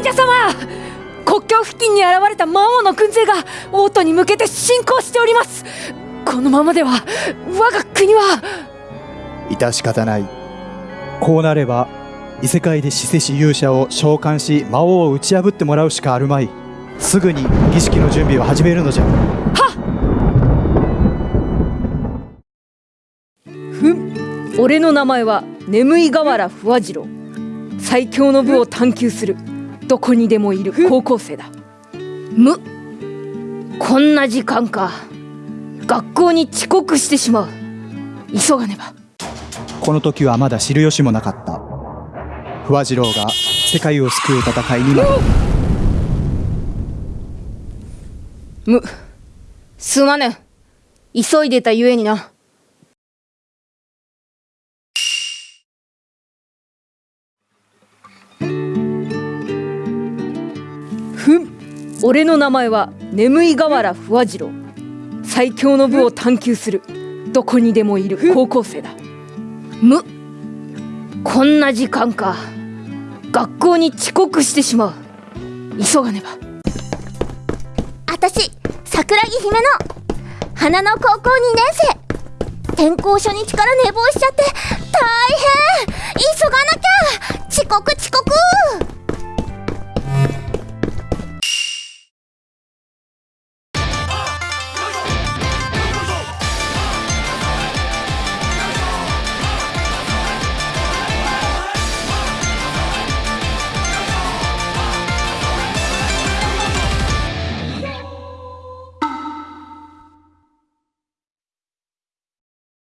者様国境付近に現れた魔王の軍勢が王都に向けて進行しております。このままでは我が国は。致し方ない。こうなれば異世界で死せし勇者を召喚し魔王を打ち破ってもらうしかあるまい。すぐに儀式の準備を始めるのじゃ。ふん。俺の名前は眠い河原不破次郎。最強の部を探求するどこにでもいる高校生だ。む。こんな時間か。学校に遅刻してしまう。急がねば。この時はまだ知る由もなかった。不破次郎が世界を救う戦いになる。む。すまぬ急いでたゆえにな俺の名前は眠い河原不破次郎。最強の部を探求する。どこにでもいる高校生だ。む。こんな時間か。学校に遅刻してしまう。急がねば。あたし桜木姫の花の高校2年生。転校初日から寝坊しちゃって大変。急がなきゃ